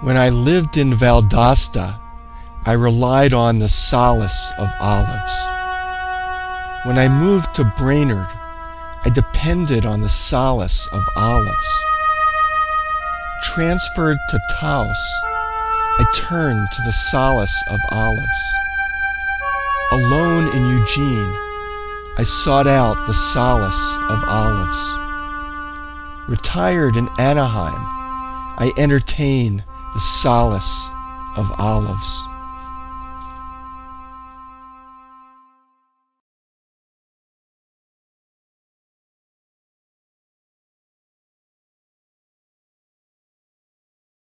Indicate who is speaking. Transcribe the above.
Speaker 1: When I lived in Valdosta, I relied on the solace of olives. When I moved to Brainerd, I depended on the solace of olives. Transferred to Taos, I turned to the solace of olives. Alone in Eugene, I sought out the solace of olives. Retired in Anaheim, I entertain the solace of olives.